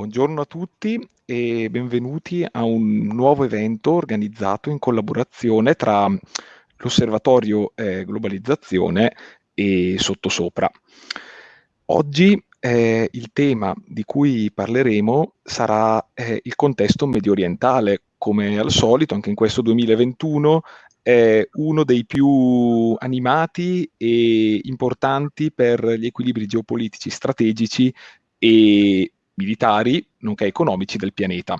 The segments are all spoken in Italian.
Buongiorno a tutti e benvenuti a un nuovo evento organizzato in collaborazione tra l'Osservatorio eh, Globalizzazione e Sottosopra. Oggi eh, il tema di cui parleremo sarà eh, il contesto medio orientale. Come al solito, anche in questo 2021 è uno dei più animati e importanti per gli equilibri geopolitici strategici e militari, nonché economici del pianeta.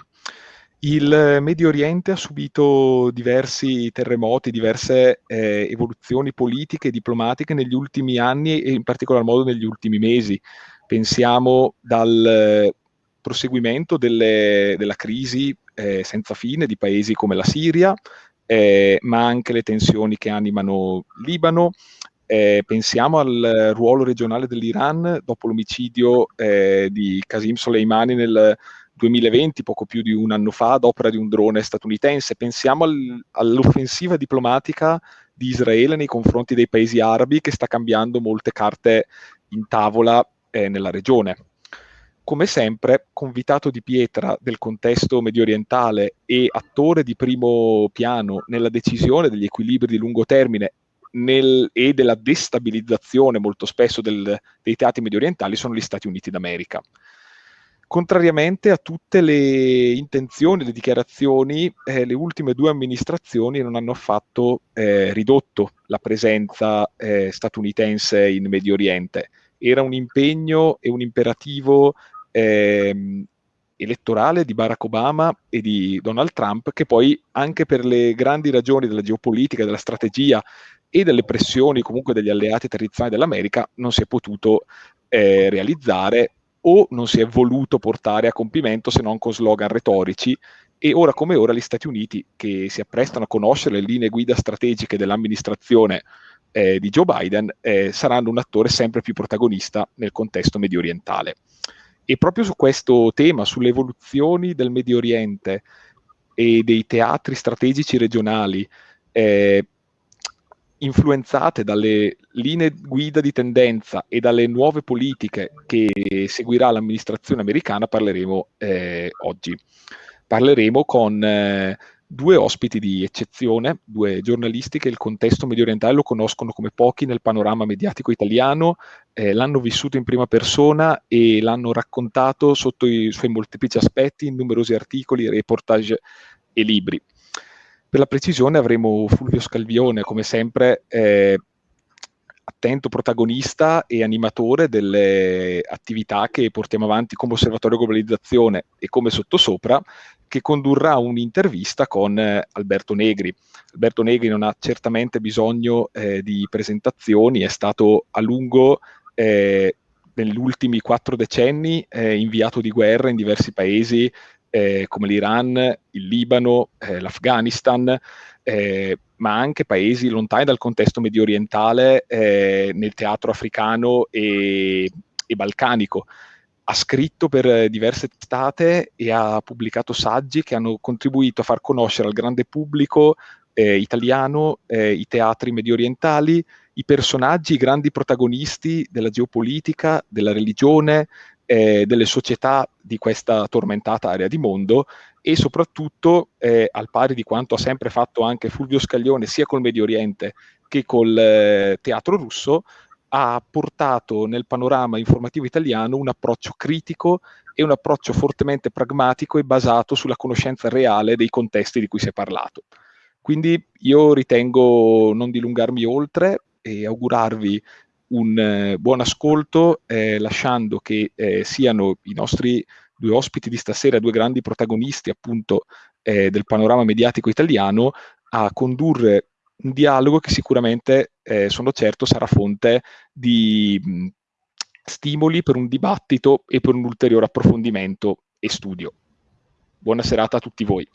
Il Medio Oriente ha subito diversi terremoti, diverse eh, evoluzioni politiche e diplomatiche negli ultimi anni e in particolar modo negli ultimi mesi. Pensiamo dal eh, proseguimento delle, della crisi eh, senza fine di paesi come la Siria, eh, ma anche le tensioni che animano Libano, eh, pensiamo al ruolo regionale dell'Iran dopo l'omicidio eh, di Qasim Soleimani nel 2020, poco più di un anno fa, ad opera di un drone statunitense. Pensiamo al, all'offensiva diplomatica di Israele nei confronti dei paesi arabi che sta cambiando molte carte in tavola eh, nella regione. Come sempre, convitato di pietra del contesto medio orientale e attore di primo piano nella decisione degli equilibri di lungo termine nel, e della destabilizzazione molto spesso del, dei teatri medio orientali sono gli Stati Uniti d'America. Contrariamente a tutte le intenzioni, le dichiarazioni, eh, le ultime due amministrazioni non hanno affatto eh, ridotto la presenza eh, statunitense in Medio Oriente. Era un impegno e un imperativo ehm, elettorale di Barack Obama e di Donald Trump che poi anche per le grandi ragioni della geopolitica, della strategia e delle pressioni comunque degli alleati tradizionali dell'America non si è potuto eh, realizzare o non si è voluto portare a compimento se non con slogan retorici e ora come ora gli Stati Uniti che si apprestano a conoscere le linee guida strategiche dell'amministrazione eh, di Joe Biden eh, saranno un attore sempre più protagonista nel contesto medio orientale. E proprio su questo tema, sulle evoluzioni del Medio Oriente e dei teatri strategici regionali, eh, influenzate dalle linee guida di tendenza e dalle nuove politiche che seguirà l'amministrazione americana parleremo eh, oggi. Parleremo con eh, due ospiti di eccezione, due giornalisti che il contesto medio orientale lo conoscono come pochi nel panorama mediatico italiano, eh, l'hanno vissuto in prima persona e l'hanno raccontato sotto i suoi molteplici aspetti in numerosi articoli, reportage e libri. Per la precisione avremo Fulvio Scalvione, come sempre, eh, attento protagonista e animatore delle attività che portiamo avanti come Osservatorio Globalizzazione e come Sottosopra, che condurrà un'intervista con eh, Alberto Negri. Alberto Negri non ha certamente bisogno eh, di presentazioni, è stato a lungo eh, negli ultimi quattro decenni eh, inviato di guerra in diversi paesi eh, come l'Iran, il Libano, eh, l'Afghanistan, eh, ma anche paesi lontani dal contesto medio orientale eh, nel teatro africano e, e, balcanico. Ha scritto per diverse testate e ha pubblicato saggi che hanno contribuito a far conoscere al grande pubblico eh, italiano eh, i teatri medio orientali, i personaggi, i grandi protagonisti della geopolitica, della religione, eh, delle società di questa tormentata area di mondo e soprattutto, eh, al pari di quanto ha sempre fatto anche Fulvio Scaglione sia col Medio Oriente che col eh, teatro russo, ha portato nel panorama informativo italiano un approccio critico e un approccio fortemente pragmatico e basato sulla conoscenza reale dei contesti di cui si è parlato. Quindi io ritengo non dilungarmi oltre e augurarvi un eh, buon ascolto, eh, lasciando che eh, siano i nostri due ospiti di stasera, due grandi protagonisti appunto eh, del panorama mediatico italiano, a condurre un dialogo che sicuramente, eh, sono certo, sarà fonte di mh, stimoli per un dibattito e per un ulteriore approfondimento e studio. Buona serata a tutti voi.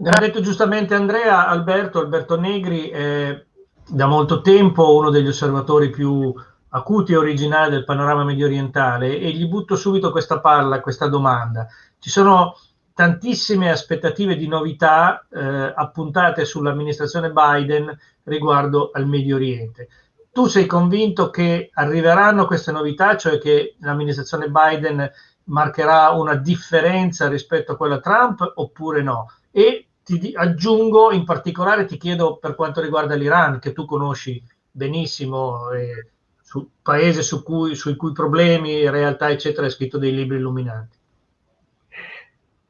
Ha detto giustamente Andrea, Alberto, Alberto Negri è da molto tempo uno degli osservatori più acuti e originali del panorama medio orientale e gli butto subito questa palla, questa domanda. Ci sono tantissime aspettative di novità eh, appuntate sull'amministrazione Biden riguardo al Medio Oriente. tu sei convinto che arriveranno queste novità, cioè che l'amministrazione Biden marcherà una differenza rispetto a quella Trump oppure no? E ti aggiungo, in particolare ti chiedo per quanto riguarda l'Iran, che tu conosci benissimo, eh, su, paese su cui, sui cui problemi, realtà, eccetera, hai scritto dei libri illuminanti.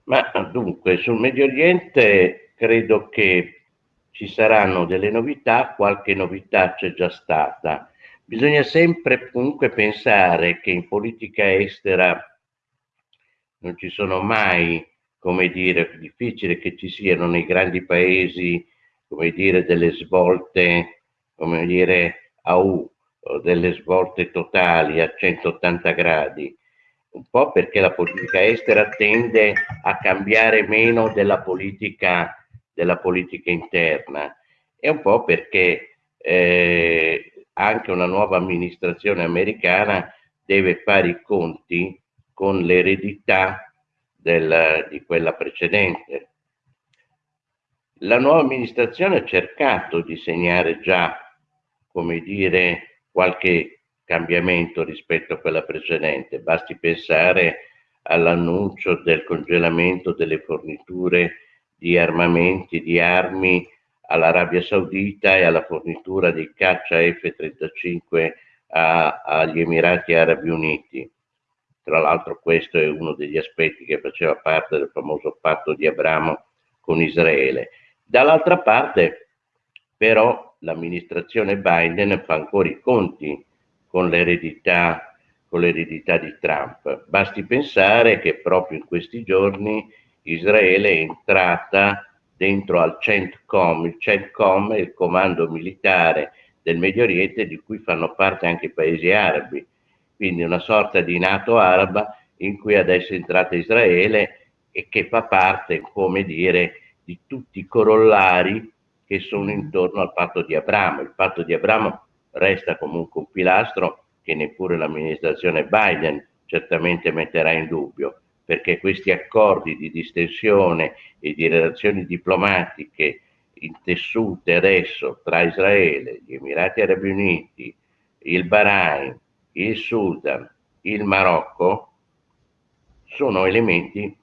Ma dunque, sul Medio Oriente credo che ci saranno delle novità, qualche novità c'è già stata. Bisogna sempre comunque pensare che in politica estera non ci sono mai, come dire, difficile che ci siano nei grandi paesi, come dire, delle svolte, come dire, a U, delle svolte totali a 180 gradi, un po' perché la politica estera tende a cambiare meno della politica, della politica interna. E un po' perché eh, anche una nuova amministrazione americana deve fare i conti con l'eredità di quella precedente. La nuova amministrazione ha cercato di segnare già, come dire, qualche cambiamento rispetto a quella precedente. Basti pensare all'annuncio del congelamento delle forniture di armamenti, di armi all'Arabia Saudita e alla fornitura di caccia F-35 a, agli Emirati Arabi Uniti. Tra l'altro questo è uno degli aspetti che faceva parte del famoso patto di Abramo con Israele. Dall'altra parte però l'amministrazione Biden fa ancora i conti con l'eredità, con l'eredità di Trump. Basti pensare che proprio in questi giorni Israele è entrata dentro al CENTCOM. Il CENTCOM è il comando militare del Medio Oriente di cui fanno parte anche i paesi arabi quindi una sorta di nato araba in cui adesso è entrata Israele e che fa parte, come dire, di tutti i corollari che sono intorno al patto di Abramo. Il patto di Abramo resta comunque un pilastro che neppure l'amministrazione Biden certamente metterà in dubbio, perché questi accordi di distensione e di relazioni diplomatiche intessute adesso tra Israele, gli Emirati Arabi Uniti, il Bahrain, il Sudan, il Marocco, sono elementi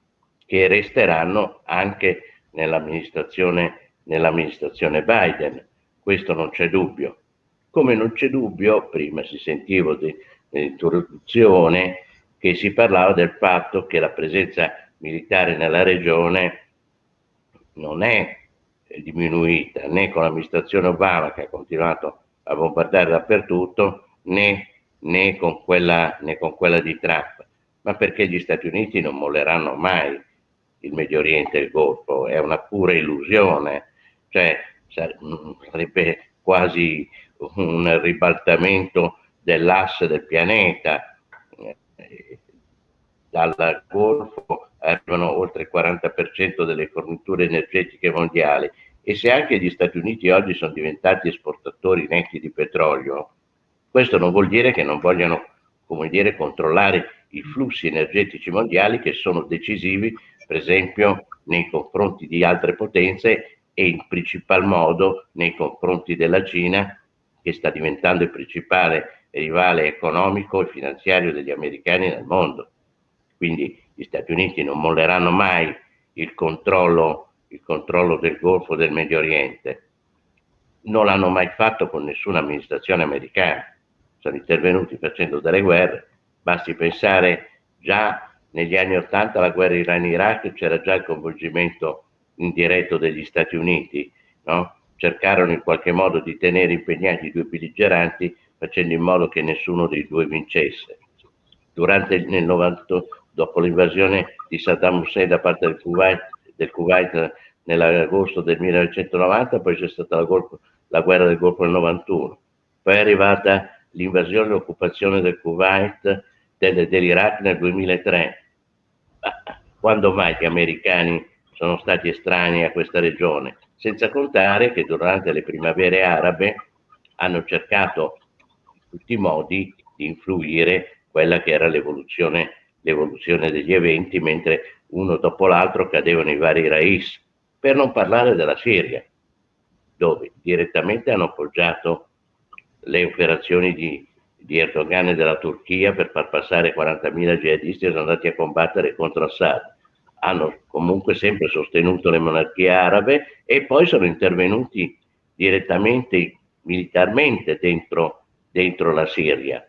che resteranno anche nell'amministrazione, nell'amministrazione Biden. Questo non c'è dubbio. Come non c'è dubbio, prima si sentiva nell'introduzione che si parlava del fatto che la presenza militare nella regione non è diminuita né con l'amministrazione Obama che ha continuato a bombardare dappertutto né né con quella, né con quella di Trump, ma perché gli Stati Uniti non molleranno mai il Medio Oriente e il Golfo, è una pura illusione, cioè sarebbe quasi un ribaltamento dell'asse del pianeta. Dal Golfo arrivano oltre il 40% delle forniture energetiche mondiali. E se anche gli Stati Uniti oggi sono diventati esportatori netti di petrolio, questo non vuol dire che non vogliano, dire, controllare i flussi energetici mondiali che sono decisivi, per esempio, nei confronti di altre potenze e in principal modo nei confronti della Cina, che sta diventando il principale rivale economico e finanziario degli americani nel mondo. Quindi gli Stati Uniti non molleranno mai il controllo, il controllo del Golfo del Medio Oriente. Non l'hanno mai fatto con nessuna amministrazione americana sono intervenuti facendo delle guerre, basti pensare già negli anni Ottanta la guerra Iran-Iraq c'era già il coinvolgimento indiretto degli Stati Uniti, no? cercarono in qualche modo di tenere impegnati i due belligeranti facendo in modo che nessuno dei due vincesse. Durante nel 90, dopo l'invasione di Saddam Hussein da parte del Kuwait, del Kuwait nell'agosto del 1990, poi c'è stata la, la, guerra del Golfo nel 91, poi è arrivata l'invasione e l'occupazione del Kuwait, del, dell'Iraq nel 2003. Quando mai gli americani sono stati estranei a questa regione? Senza contare che durante le primavere arabe hanno cercato in tutti i modi di influire quella che era l'evoluzione degli eventi, mentre uno dopo l'altro cadevano i vari rais, per non parlare della Siria, dove direttamente hanno appoggiato le operazioni di, di Erdogan e della Turchia per far passare 40.000 jihadisti sono andati a combattere contro Assad. Hanno comunque sempre sostenuto le monarchie arabe e poi sono intervenuti direttamente militarmente dentro, dentro la Siria.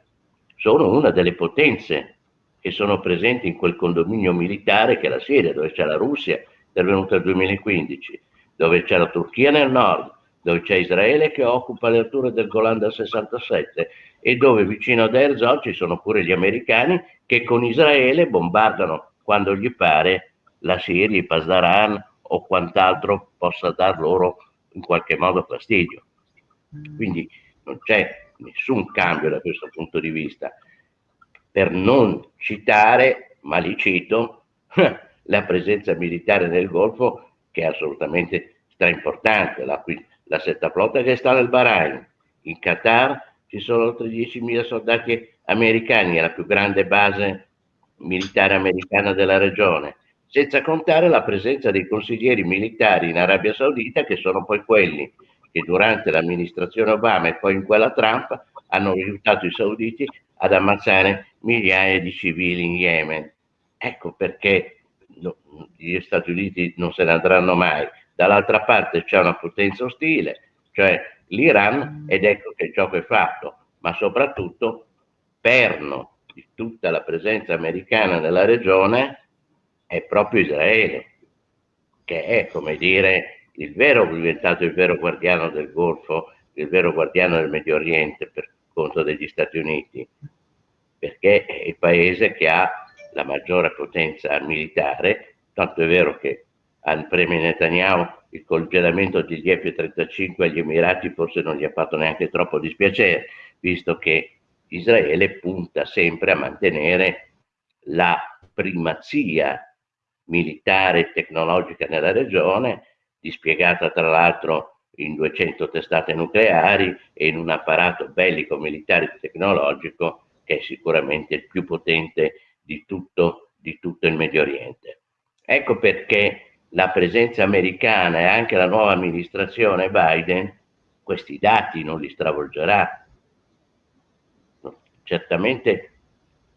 Sono una delle potenze che sono presenti in quel condominio militare che è la Siria, dove c'è la Russia, intervenuta nel 2015, dove c'è la Turchia nel nord, dove c'è Israele che occupa le alture del Golan dal 67 e dove vicino ad Herzog ci sono pure gli americani che con Israele bombardano quando gli pare la Siria, i Pasdaran o quant'altro possa dar loro in qualche modo fastidio. Quindi non c'è nessun cambio da questo punto di vista. Per non citare, ma li cito, la presenza militare nel Golfo che è assolutamente straimportante, la, la setta flotta che sta nel Bahrain, in Qatar ci sono oltre 10.000 soldati americani, è la più grande base militare americana della regione, senza contare la presenza dei consiglieri militari in Arabia Saudita che sono poi quelli che durante l'amministrazione Obama e poi in quella Trump hanno aiutato i sauditi ad ammazzare migliaia di civili in Yemen. Ecco perché gli Stati Uniti non se ne andranno mai. Dall'altra parte c'è una potenza ostile, cioè l'Iran, ed ecco che il gioco è fatto, ma soprattutto perno di tutta la presenza americana nella regione è proprio Israele, che è, come dire, il vero, diventato il vero guardiano del Golfo, il vero guardiano del Medio Oriente per conto degli Stati Uniti, perché è il paese che ha la maggiore potenza militare, tanto è vero che al premio Netanyahu il congelamento degli F-35 agli Emirati forse non gli ha fatto neanche troppo dispiacere, visto che Israele punta sempre a mantenere la primazia militare e tecnologica nella regione, dispiegata tra l'altro in 200 testate nucleari e in un apparato bellico militare e tecnologico che è sicuramente il più potente di tutto, di tutto il Medio Oriente. Ecco perché la presenza americana e anche la nuova amministrazione Biden questi dati non li stravolgerà. Certamente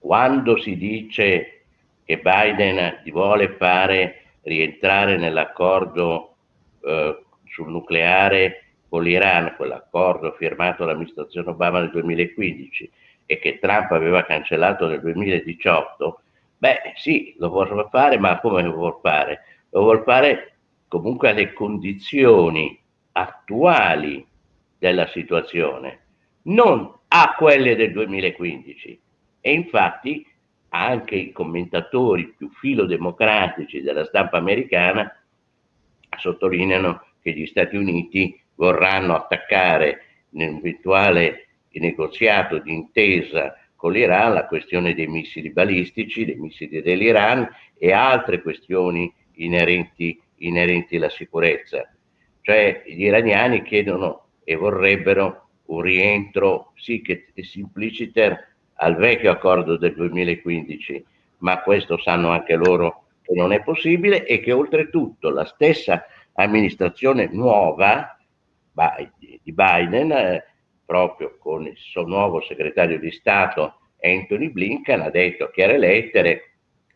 quando si dice che Biden vuole fare rientrare nell'accordo eh, sul nucleare con l'Iran, quell'accordo firmato dall'amministrazione Obama nel 2015 e che Trump aveva cancellato nel 2018, beh sì, lo vuole fare, ma come lo vuole fare? Lo vuol fare comunque alle condizioni attuali della situazione, non a quelle del 2015. E infatti anche i commentatori più filodemocratici della stampa americana sottolineano che gli Stati Uniti vorranno attaccare nell'eventuale negoziato di intesa con l'Iran la questione dei missili balistici, dei missili dell'Iran e altre questioni inerenti, inerenti alla sicurezza. Cioè gli iraniani chiedono e vorrebbero un rientro, sì che simpliciter al vecchio accordo del 2015, ma questo sanno anche loro che non è possibile e che oltretutto la stessa amministrazione nuova di Biden, eh, proprio con il suo nuovo segretario di Stato Anthony Blinken, ha detto a chiare lettere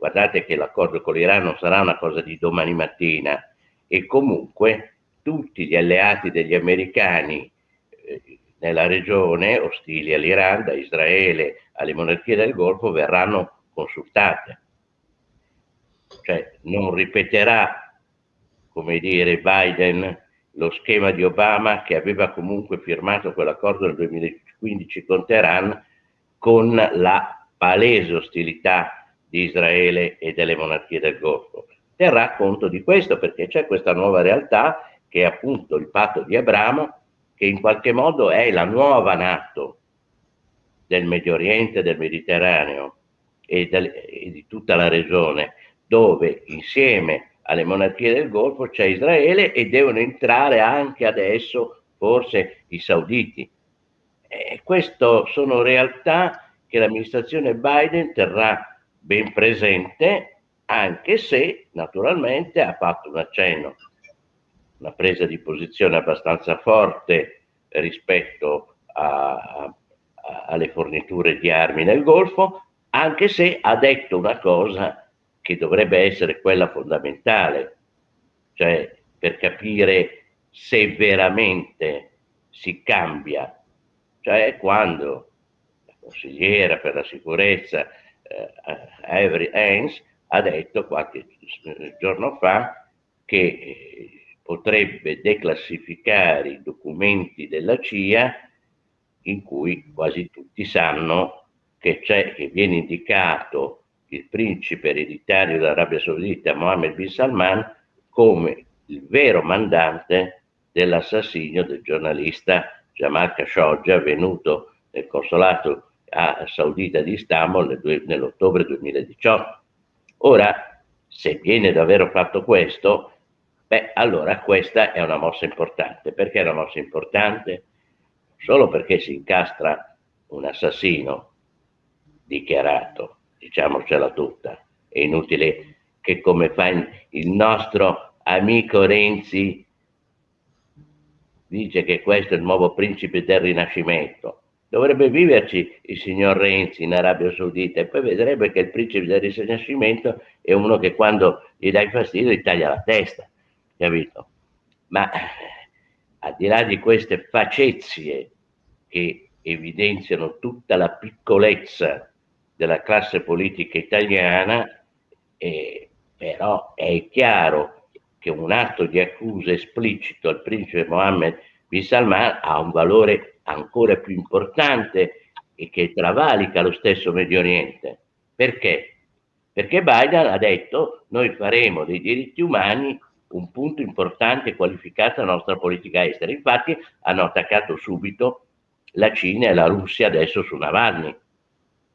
guardate che l'accordo con l'Iran non sarà una cosa di domani mattina e comunque tutti gli alleati degli americani eh, nella regione, ostili all'Iran, da Israele alle monarchie del Golfo, verranno consultate. Cioè non ripeterà, come dire, Biden lo schema di Obama che aveva comunque firmato quell'accordo nel 2015 con Teheran con la palese ostilità di Israele e delle monarchie del Golfo. Terrà conto di questo perché c'è questa nuova realtà che è appunto il patto di Abramo, che in qualche modo è la nuova Nato del Medio Oriente, del Mediterraneo e, del, e di tutta la regione, dove insieme alle monarchie del Golfo c'è Israele e devono entrare anche adesso forse i sauditi. E queste sono realtà che l'amministrazione Biden terrà ben presente, anche se naturalmente ha fatto un accenno, una presa di posizione abbastanza forte rispetto a, a, alle forniture di armi nel Golfo, anche se ha detto una cosa che dovrebbe essere quella fondamentale, cioè per capire se veramente si cambia, cioè quando la consigliera per la sicurezza Avery Haines ha detto qualche giorno fa che eh, potrebbe declassificare i documenti della CIA in cui quasi tutti sanno che, che viene indicato il principe ereditario dell'Arabia Saudita Mohammed bin Salman come il vero mandante dell'assassinio del giornalista Jamal Khashoggi avvenuto nel consolato saudita di Istanbul nell'ottobre 2018. Ora, se viene davvero fatto questo, beh, allora questa è una mossa importante. Perché è una mossa importante? Solo perché si incastra un assassino dichiarato, diciamocela tutta, è inutile che come fa il nostro amico Renzi dice che questo è il nuovo principe del Rinascimento. Dovrebbe viverci il signor Renzi in Arabia Saudita e poi vedrebbe che il principe del Rinascimento è uno che quando gli dai fastidio gli taglia la testa, capito? Ma al di là di queste facezie che evidenziano tutta la piccolezza della classe politica italiana, eh, però è chiaro che un atto di accusa esplicito al principe Mohammed bin Salman ha un valore ancora più importante e che travalica lo stesso Medio Oriente. Perché? Perché Biden ha detto noi faremo dei diritti umani un punto importante e qualificato della nostra politica estera. Infatti hanno attaccato subito la Cina e la Russia adesso su Navalny.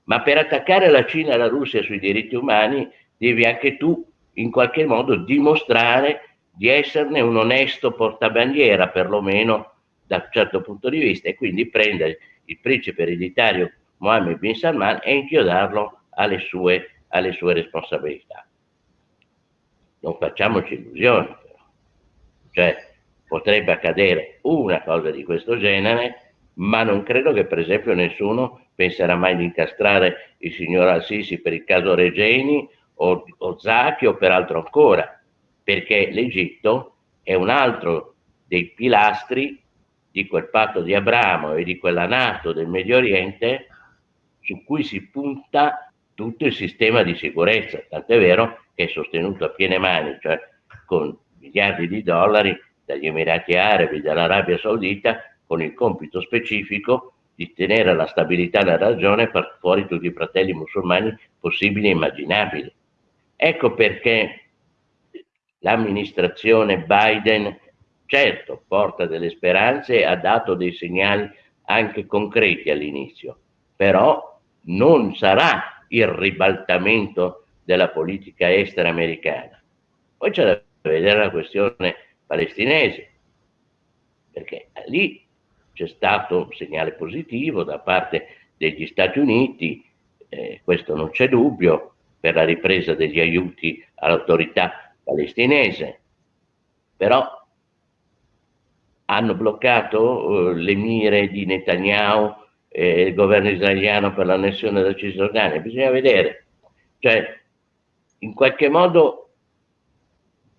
Ma per attaccare la Cina e la Russia sui diritti umani devi anche tu in qualche modo dimostrare di esserne un onesto portabandiera, perlomeno da un certo punto di vista, e quindi prendere il principe ereditario Mohammed bin Salman e inchiodarlo alle sue, alle sue responsabilità. Non facciamoci illusioni, però. Cioè, potrebbe accadere una cosa di questo genere, ma non credo che per esempio nessuno penserà mai di incastrare il signor Al-Sisi per il caso Regeni o, o Zacchi o per altro ancora, perché l'Egitto è un altro dei pilastri di quel patto di Abramo e di quella Nato del Medio Oriente su cui si punta tutto il sistema di sicurezza, tant'è vero che è sostenuto a piene mani, cioè con miliardi di dollari dagli Emirati Arabi, dall'Arabia Saudita, con il compito specifico di tenere la stabilità della regione e far fuori tutti i fratelli musulmani possibili e immaginabili. Ecco perché l'amministrazione Biden, certo, porta delle speranze e ha dato dei segnali anche concreti all'inizio, però non sarà il ribaltamento della politica estera americana. Poi c'è da vedere la questione palestinese, perché lì c'è stato un segnale positivo da parte degli Stati Uniti, eh, questo non c'è dubbio, per la ripresa degli aiuti all'autorità palestinese, però hanno bloccato eh, le mire di Netanyahu e il governo israeliano per l'annessione della Cisgiordania. Bisogna vedere, cioè in qualche modo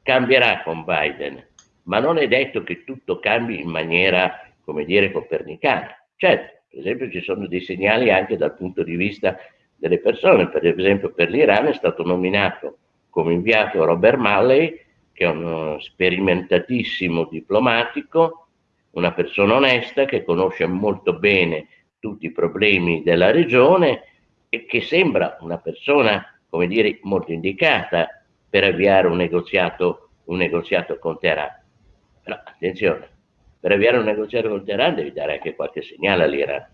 cambierà con Biden, ma non è detto che tutto cambi in maniera come dire, copernicana. Certo, per esempio ci sono dei segnali anche dal punto di vista delle persone, per esempio per l'Iran è stato nominato come inviato Robert Malley, che è uno sperimentatissimo diplomatico, una persona onesta che conosce molto bene tutti i problemi della regione e che sembra una persona, come dire, molto indicata per avviare un negoziato, un negoziato con Teheran. Però attenzione, per avviare un negoziato con Teheran devi dare anche qualche segnale all'Iran.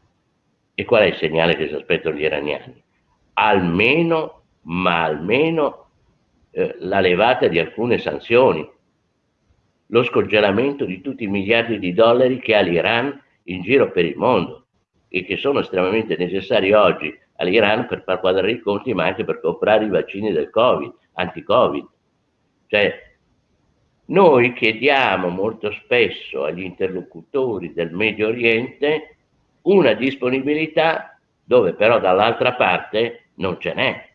E qual è il segnale che si aspettano gli iraniani? Almeno, ma almeno eh, la levata di alcune sanzioni, lo scongelamento di tutti i miliardi di dollari che ha l'Iran in giro per il mondo e che sono estremamente necessari oggi all'Iran per far quadrare i conti, ma anche per comprare i vaccini del Covid, anti-Covid. Cioè, noi chiediamo molto spesso agli interlocutori del Medio Oriente una disponibilità dove però dall'altra parte non ce n'è.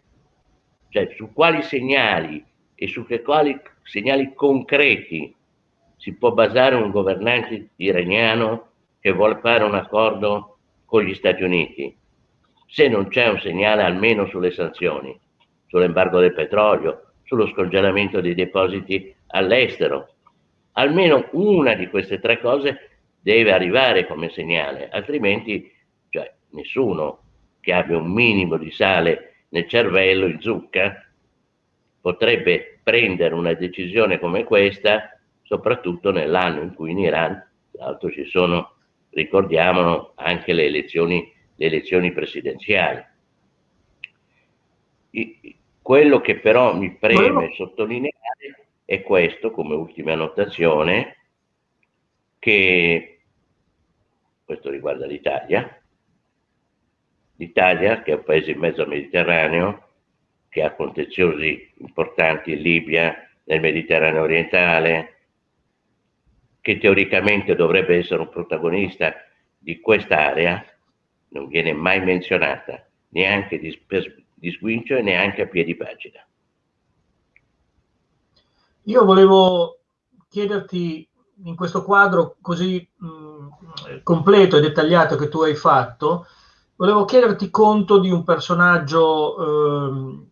Cioè su quali segnali e su che quali segnali concreti si può basare un governante iraniano che vuole fare un accordo con gli Stati Uniti, se non c'è un segnale almeno sulle sanzioni, sull'embargo del petrolio, sullo scongelamento dei depositi all'estero. Almeno una di queste tre cose deve arrivare come segnale, altrimenti cioè, nessuno che abbia un minimo di sale nel cervello, in zucca, potrebbe prendere una decisione come questa, soprattutto nell'anno in cui in Iran, tra l'altro ci sono, ricordiamolo, anche le elezioni, le elezioni presidenziali. Quello che però mi preme sottolineare è questo, come ultima annotazione, che questo riguarda l'Italia, l'Italia che è un paese in mezzo al Mediterraneo, che ha contenziosi importanti in Libia, nel Mediterraneo orientale, che teoricamente dovrebbe essere un protagonista di quest'area, non viene mai menzionata, neanche di, di sguincio e neanche a piedi pagina. Io volevo chiederti in questo quadro così mh, completo e dettagliato che tu hai fatto, volevo chiederti conto di un personaggio eh,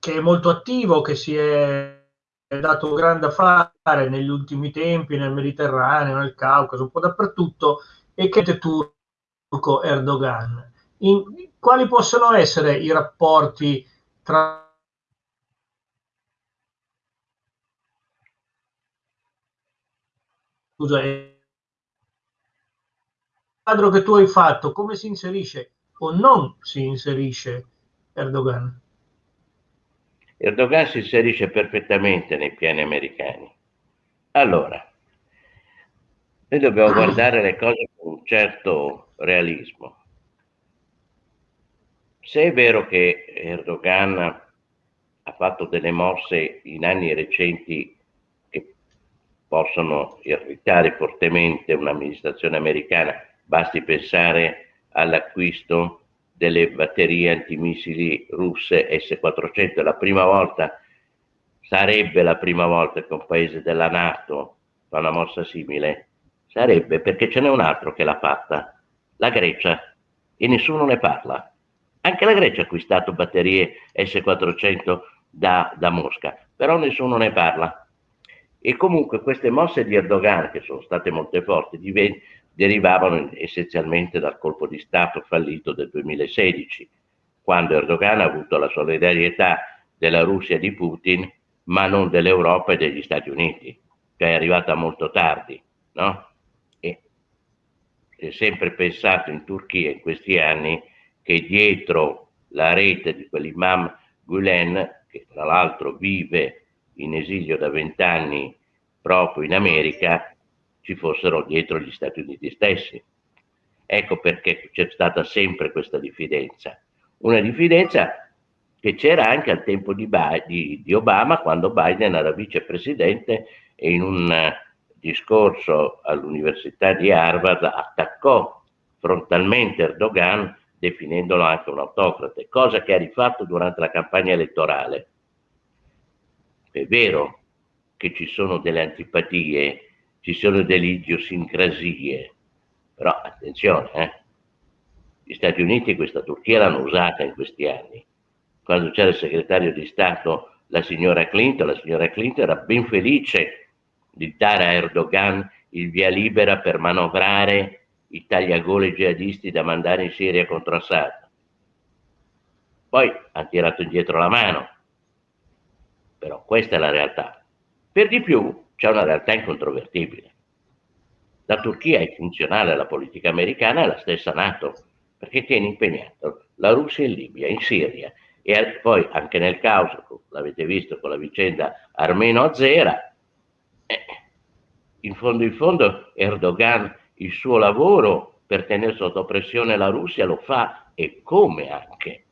che è molto attivo, che si è dato grande affare negli ultimi tempi nel Mediterraneo, nel Caucaso, un po' dappertutto, e che è turco Erdogan. In, quali possono essere i rapporti tra scusa, il quadro che tu hai fatto, come si inserisce o non si inserisce Erdogan? Erdogan si inserisce perfettamente nei piani americani. Allora, noi dobbiamo guardare le cose con un certo realismo. Se è vero che Erdogan ha fatto delle mosse in anni recenti che possono irritare fortemente un'amministrazione americana, basti pensare all'acquisto delle batterie antimissili russe S-400. È la prima volta, sarebbe la prima volta che un paese della Nato fa una mossa simile? Sarebbe perché ce n'è un altro che l'ha fatta, la Grecia, e nessuno ne parla. Anche la Grecia ha acquistato batterie S-400 da, da Mosca, però nessuno ne parla. E comunque queste mosse di Erdogan, che sono state molto forti, derivavano essenzialmente dal colpo di Stato fallito del 2016, quando Erdogan ha avuto la solidarietà della Russia di Putin, ma non dell'Europa e degli Stati Uniti, che è arrivata molto tardi, no? E si è sempre pensato in Turchia in questi anni che dietro la rete di quell'imam Gulen, che tra l'altro vive in esilio da vent'anni proprio in America, ci fossero dietro gli Stati Uniti stessi. Ecco perché c'è stata sempre questa diffidenza. Una diffidenza che c'era anche al tempo di, di, di Obama, quando Biden era vicepresidente e in un eh, discorso all'Università di Harvard attaccò frontalmente Erdogan definendolo anche un autocrate, cosa che ha rifatto durante la campagna elettorale. È vero che ci sono delle antipatie ci sono delle idiosincrasie, però attenzione, eh? gli Stati Uniti e questa Turchia l'hanno usata in questi anni. Quando c'era il segretario di Stato, la signora Clinton, la signora Clinton era ben felice di dare a Erdogan il via libera per manovrare i tagliagole jihadisti da mandare in Siria contro Assad. Poi ha tirato indietro la mano, però questa è la realtà. Per di più, c'è una realtà incontrovertibile. La Turchia è funzionale alla politica americana e la stessa Nato, perché tiene impegnato la Russia in Libia, in Siria e poi anche nel Caucaso, l'avete visto con la vicenda armeno-azera, eh, in fondo in fondo Erdogan il suo lavoro per tenere sotto pressione la Russia lo fa e come anche.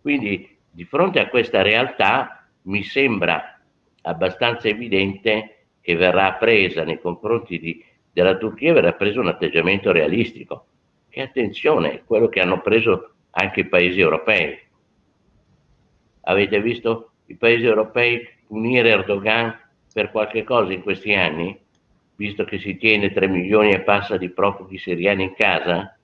Quindi di fronte a questa realtà mi sembra abbastanza evidente che verrà presa nei confronti di, della Turchia, verrà preso un atteggiamento realistico, E attenzione, quello che hanno preso anche i paesi europei. Avete visto i paesi europei punire Erdogan per qualche cosa in questi anni, visto che si tiene 3 milioni e passa di profughi siriani in casa?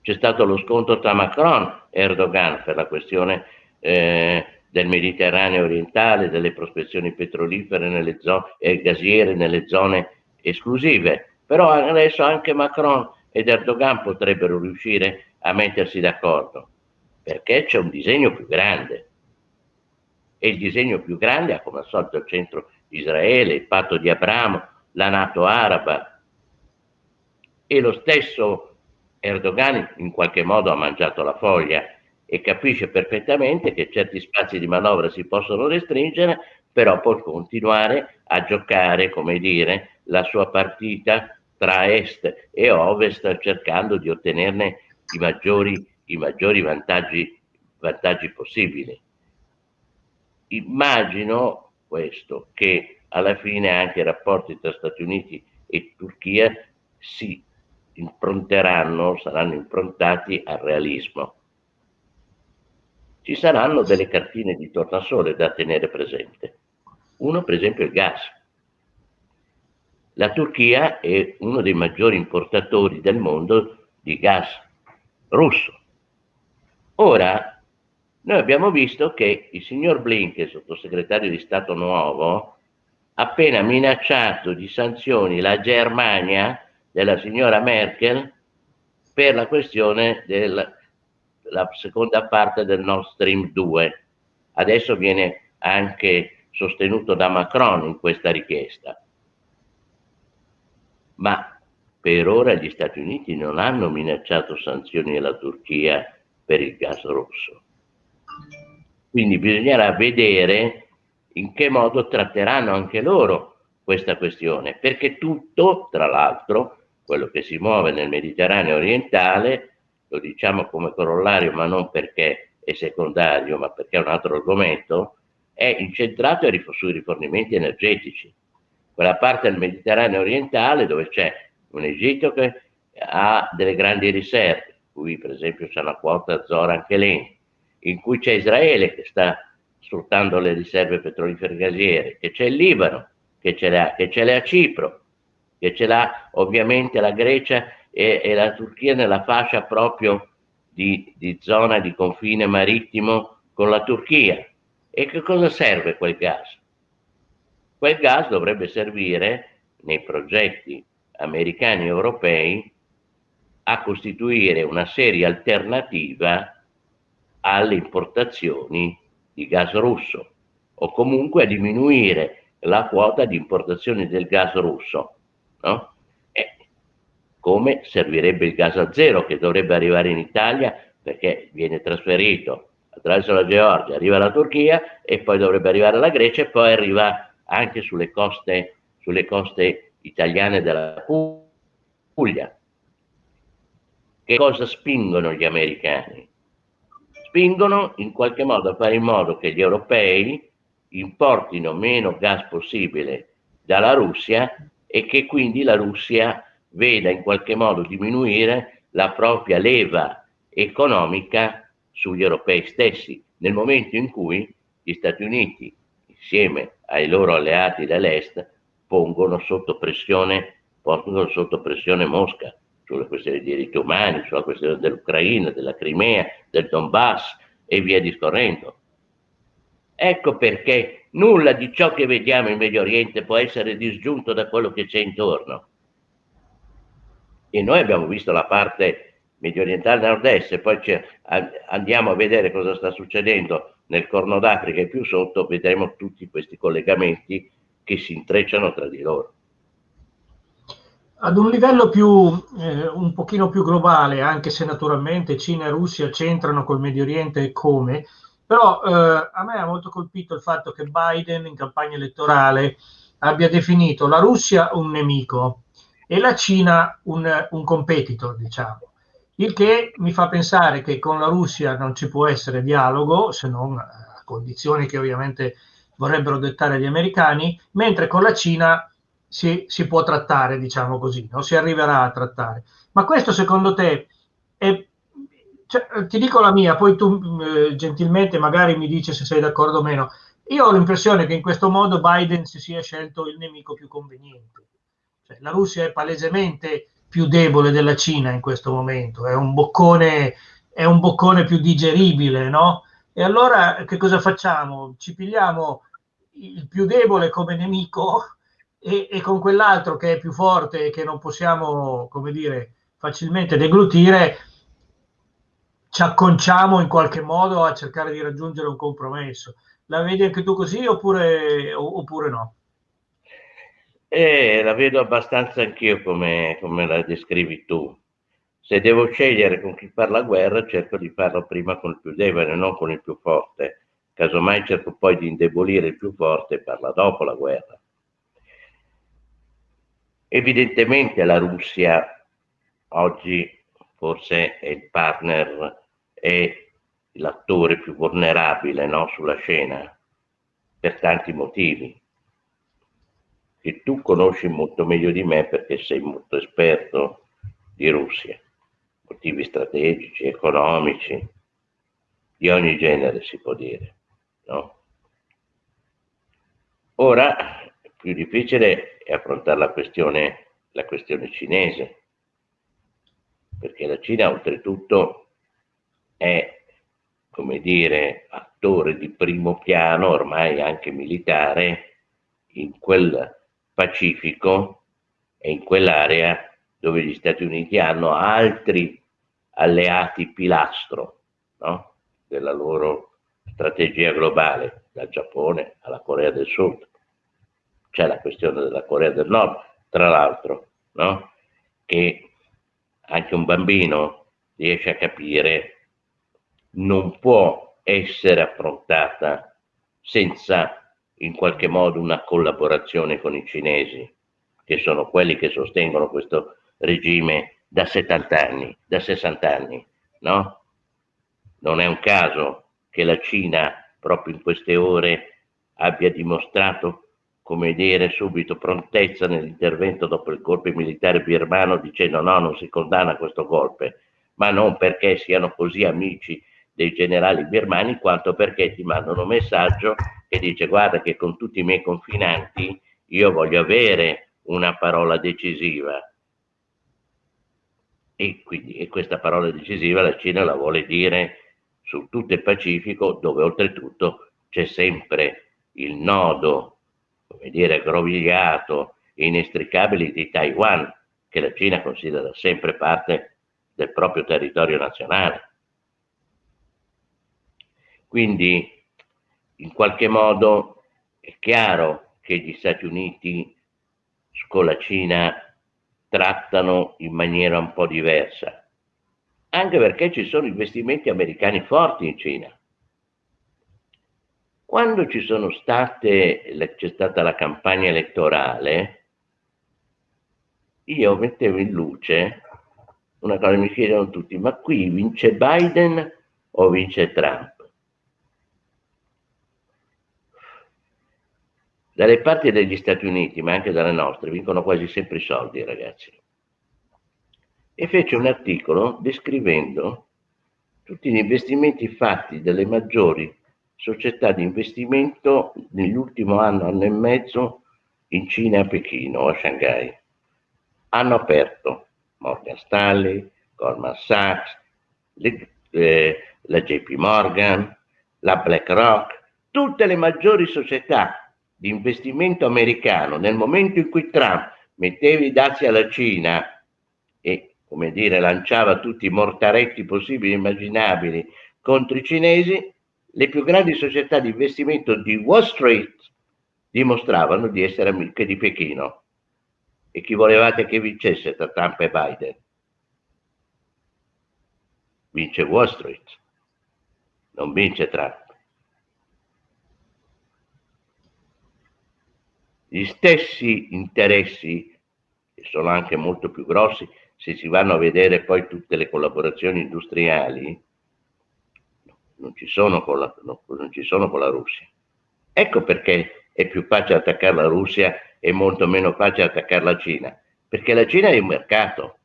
C'è stato lo scontro tra Macron e Erdogan per la questione eh, del Mediterraneo orientale, delle prospezioni petrolifere nelle zone, e gasiere nelle zone esclusive. Però adesso anche Macron ed Erdogan potrebbero riuscire a mettersi d'accordo, perché c'è un disegno più grande. E il disegno più grande ha come al solito il centro Israele, il patto di Abramo, la Nato araba. E lo stesso Erdogan in qualche modo ha mangiato la foglia e capisce perfettamente che certi spazi di manovra si possono restringere, però può continuare a giocare, come dire, la sua partita tra est e ovest cercando di ottenerne i maggiori, i maggiori vantaggi, vantaggi possibili. Immagino questo, che alla fine anche i rapporti tra Stati Uniti e Turchia si impronteranno, saranno improntati al realismo. Ci saranno delle cartine di tornasole da tenere presente. Uno, per esempio, il gas la Turchia è uno dei maggiori importatori del mondo di gas russo. Ora, noi abbiamo visto che il signor Blinken, sottosegretario di Stato nuovo, ha appena minacciato di sanzioni la Germania della signora Merkel per la questione della seconda parte del Nord Stream 2. Adesso viene anche sostenuto da Macron in questa richiesta ma per ora gli Stati Uniti non hanno minacciato sanzioni alla Turchia per il gas russo. Quindi bisognerà vedere in che modo tratteranno anche loro questa questione, perché tutto, tra l'altro, quello che si muove nel Mediterraneo orientale, lo diciamo come corollario, ma non perché è secondario, ma perché è un altro argomento, è incentrato sui rifornimenti energetici. Quella parte del Mediterraneo orientale dove c'è un Egitto che ha delle grandi riserve, qui per esempio c'è una quota Zora anche lì, in cui c'è Israele che sta sfruttando le riserve petrolifere gasiere, che c'è il Libano, che ce l'ha, che ce l'ha Cipro, che ce l'ha ovviamente la Grecia e, e la Turchia nella fascia proprio di, di zona di confine marittimo con la Turchia. E che cosa serve quel gas? Quel gas dovrebbe servire nei progetti americani e europei a costituire una serie alternativa alle importazioni di gas russo o comunque a diminuire la quota di importazioni del gas russo. No? Come servirebbe il gas a zero che dovrebbe arrivare in Italia perché viene trasferito attraverso la Georgia, arriva alla Turchia e poi dovrebbe arrivare alla Grecia e poi arriva anche sulle coste, sulle coste italiane della Puglia. Che cosa spingono gli americani? Spingono in qualche modo a fare in modo che gli europei importino meno gas possibile dalla Russia e che quindi la Russia veda in qualche modo diminuire la propria leva economica sugli europei stessi, nel momento in cui gli Stati Uniti insieme ai loro alleati dell'Est, pongono sotto pressione, pongono sotto pressione Mosca sulle questioni dei diritti umani, sulla questione dell'Ucraina, della Crimea, del Donbass e via discorrendo. Ecco perché nulla di ciò che vediamo in Medio Oriente può essere disgiunto da quello che c'è intorno. E noi abbiamo visto la parte medio orientale nord-est poi andiamo a vedere cosa sta succedendo nel Corno d'Africa e più sotto vedremo tutti questi collegamenti che si intrecciano tra di loro. Ad un livello più, eh, un pochino più globale, anche se naturalmente Cina e Russia c'entrano col Medio Oriente e come, però eh, a me ha molto colpito il fatto che Biden in campagna elettorale abbia definito la Russia un nemico e la Cina un, un competitor, diciamo. Il che mi fa pensare che con la Russia non ci può essere dialogo, se non a condizioni che ovviamente vorrebbero dettare gli americani, mentre con la Cina si, si può trattare, diciamo così, o si arriverà a trattare. Ma questo secondo te è, cioè, ti dico la mia, poi tu eh, gentilmente magari mi dici se sei d'accordo o meno. Io ho l'impressione che in questo modo Biden si sia scelto il nemico più conveniente. Cioè, la Russia è palesemente più debole della Cina in questo momento, è un boccone, è un boccone più digeribile, no? E allora che cosa facciamo? Ci pigliamo il più debole come nemico e, e con quell'altro che è più forte e che non possiamo, come dire, facilmente deglutire, ci acconciamo in qualche modo a cercare di raggiungere un compromesso. La vedi anche tu così oppure, oppure no? Eh, la vedo abbastanza anch'io come, come la descrivi tu. Se devo scegliere con chi fare la guerra, cerco di farlo prima con il più debole, non con il più forte. Casomai cerco poi di indebolire il più forte e parla dopo la guerra. Evidentemente la Russia oggi forse è il partner, è l'attore più vulnerabile no, sulla scena, per tanti motivi, che tu conosci molto meglio di me perché sei molto esperto di Russia, motivi strategici, economici, di ogni genere si può dire. No? Ora, più difficile è affrontare la questione, la questione cinese, perché la Cina oltretutto è, come dire, attore di primo piano, ormai anche militare, in quel Pacifico e in quell'area dove gli Stati Uniti hanno altri alleati pilastro no? della loro strategia globale, dal Giappone alla Corea del Sud. C'è la questione della Corea del Nord, tra l'altro, no? che anche un bambino riesce a capire non può essere affrontata senza in qualche modo una collaborazione con i cinesi, che sono quelli che sostengono questo regime da 70 anni, da 60 anni, no? Non è un caso che la Cina proprio in queste ore abbia dimostrato, come dire, subito prontezza nell'intervento dopo il colpo militare birmano dicendo no, non si condanna questo golpe, ma non perché siano così amici dei generali birmani, quanto perché ti mandano un messaggio che dice guarda che con tutti i miei confinanti io voglio avere una parola decisiva. E, quindi, e questa parola decisiva la Cina la vuole dire su tutto il Pacifico, dove oltretutto c'è sempre il nodo, come dire, aggrovigliato, inestricabile di Taiwan, che la Cina considera sempre parte del proprio territorio nazionale. Quindi in qualche modo è chiaro che gli Stati Uniti con la Cina trattano in maniera un po' diversa, anche perché ci sono investimenti americani forti in Cina. Quando ci sono state, c'è stata la campagna elettorale, io mettevo in luce una cosa, mi chiedono tutti, ma qui vince Biden o vince Trump? Dalle parti degli Stati Uniti, ma anche dalle nostre, vincono quasi sempre i soldi, ragazzi. E fece un articolo descrivendo tutti gli investimenti fatti dalle maggiori società di investimento nell'ultimo anno, anno e mezzo in Cina a Pechino a Shanghai. Hanno aperto Morgan Stanley, Goldman Sachs, le, eh, la JP Morgan, la BlackRock, tutte le maggiori società di investimento americano nel momento in cui Trump metteva i dazi alla Cina e, come dire, lanciava tutti i mortaretti possibili e immaginabili contro i cinesi, le più grandi società di investimento di Wall Street dimostravano di essere amiche di Pechino. E chi volevate che vincesse tra Trump e Biden? Vince Wall Street, non vince Trump. Gli stessi interessi, che sono anche molto più grossi, se si vanno a vedere poi tutte le collaborazioni industriali, non ci sono con la, no, non ci sono con la Russia. Ecco perché è più facile attaccare la Russia è molto meno facile attaccare la Cina, perché la Cina è un mercato.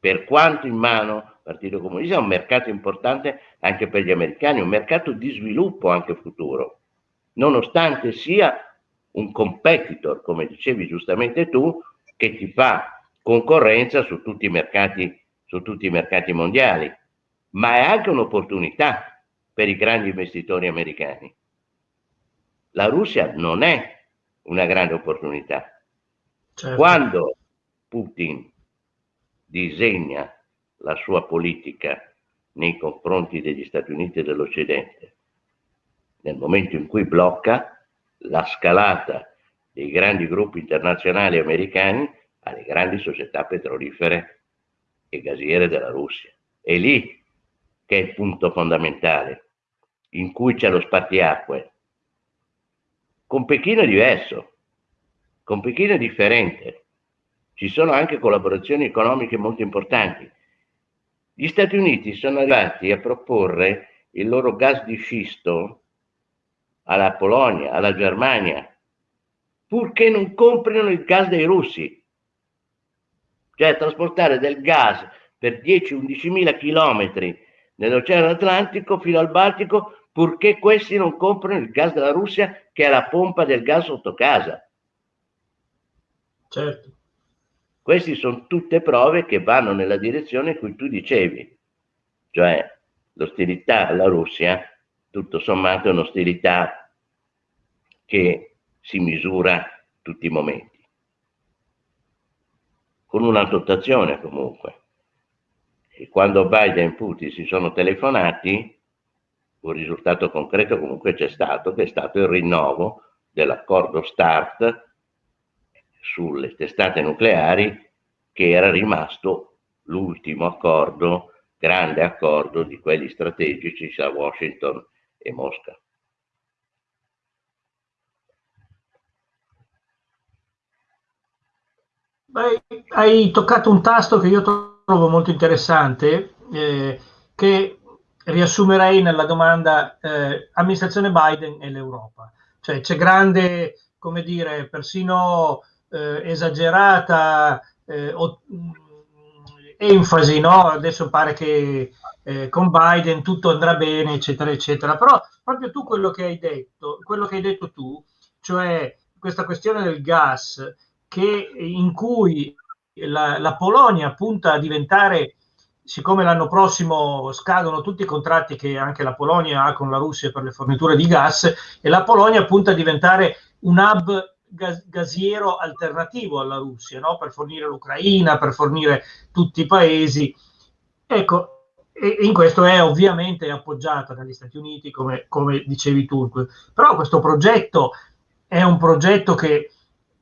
Per quanto in mano il Partito Comunista è un mercato importante anche per gli americani, un mercato di sviluppo anche futuro, nonostante sia un competitor, come dicevi giustamente tu, che ti fa concorrenza su tutti i mercati, su tutti i mercati mondiali, ma è anche un'opportunità per i grandi investitori americani. La Russia non è una grande opportunità. Certo. Quando Putin disegna la sua politica nei confronti degli Stati Uniti e dell'Occidente, nel momento in cui blocca la scalata dei grandi gruppi internazionali americani alle grandi società petrolifere e gasiere della Russia. È lì che è il punto fondamentale, in cui c'è lo spartiacque. Con Pechino è diverso, con Pechino è differente. Ci sono anche collaborazioni economiche molto importanti. Gli Stati Uniti sono arrivati a proporre il loro gas di scisto alla Polonia, alla Germania, purché non comprino il gas dei russi. Cioè trasportare del gas per 10-11 mila chilometri nell'Oceano Atlantico fino al Baltico, purché questi non comprino il gas della Russia che è la pompa del gas sotto casa. Certo. Queste sono tutte prove che vanno nella direzione in cui tu dicevi, cioè l'ostilità alla Russia tutto sommato è un'ostilità che si misura tutti i momenti. Con una dotazione comunque. E quando Biden e Putin si sono telefonati, un risultato concreto comunque c'è stato, che è stato il rinnovo dell'accordo START sulle testate nucleari, che era rimasto l'ultimo accordo, grande accordo di quelli strategici tra Washington e Mosca. Beh, hai toccato un tasto che io trovo molto interessante, eh, che riassumerei nella domanda eh, amministrazione Biden e l'Europa. Cioè c'è grande, come dire, persino eh, esagerata eh, o, enfasi, no? Adesso pare che eh, con Biden tutto andrà bene, eccetera, eccetera. Però proprio tu quello che hai detto, quello che hai detto tu, cioè questa questione del gas, che, in cui la, la Polonia punta a diventare, siccome l'anno prossimo scadono tutti i contratti che anche la Polonia ha con la Russia per le forniture di gas, e la Polonia punta a diventare un hub gasiero alternativo alla Russia, no? per fornire l'Ucraina, per fornire tutti i paesi. Ecco, in questo è ovviamente appoggiata dagli Stati Uniti, come, come dicevi tu. Però questo progetto è un progetto che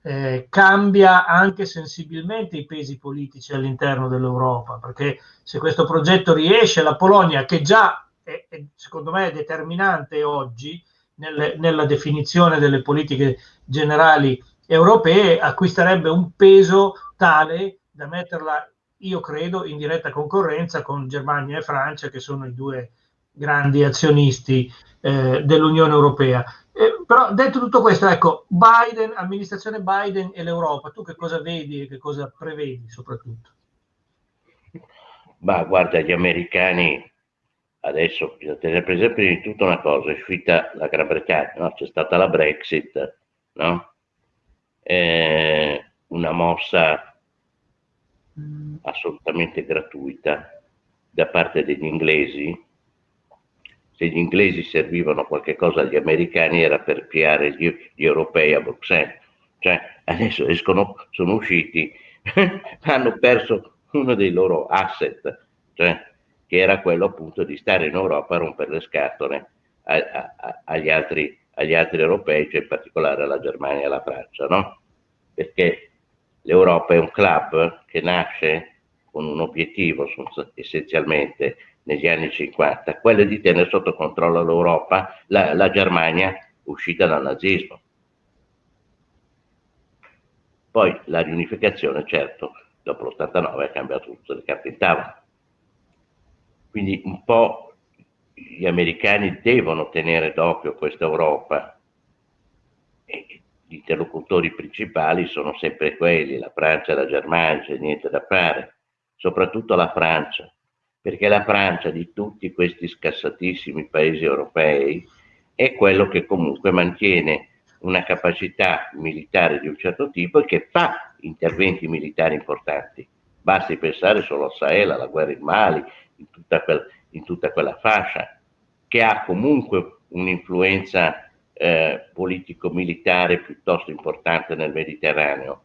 eh, cambia anche sensibilmente i pesi politici all'interno dell'Europa, perché se questo progetto riesce, la Polonia, che già è, è, secondo me è determinante oggi nelle, nella definizione delle politiche generali europee, acquisterebbe un peso tale da metterla io credo in diretta concorrenza con Germania e Francia, che sono i due grandi azionisti eh, dell'Unione Europea. Eh, però detto tutto questo, ecco, Biden, amministrazione Biden e l'Europa, tu che cosa vedi e che cosa prevedi soprattutto? Ma guarda, gli americani adesso bisogna tenere presente prima di tutto una cosa, è uscita la Gran Bretagna, no? c'è stata la Brexit, no? eh, una mossa assolutamente gratuita da parte degli inglesi. Se gli inglesi servivano qualche cosa agli americani era per piare gli, gli europei a Bruxelles. Cioè, adesso escono, sono usciti, hanno perso uno dei loro asset, cioè, che era quello appunto di stare in Europa a rompere le scatole a, a, agli, altri, agli altri europei, cioè in particolare alla Germania e alla Francia, no? Perché l'Europa è un club che nasce con un obiettivo essenzialmente negli anni 50, quello di tenere sotto controllo l'Europa, la, la Germania uscita dal nazismo. Poi la riunificazione, certo, dopo l'89 ha cambiato tutte le carte in tavola. Quindi un po' gli americani devono tenere d'occhio questa Europa. E gli interlocutori principali sono sempre quelli, la Francia e la Germania, c'è niente da fare, soprattutto la Francia, perché la Francia di tutti questi scassatissimi paesi europei è quello che comunque mantiene una capacità militare di un certo tipo e che fa interventi militari importanti. Basti pensare solo a Sahel, alla guerra in Mali, in tutta, quel, in tutta quella fascia, che ha comunque un'influenza eh, politico-militare piuttosto importante nel Mediterraneo.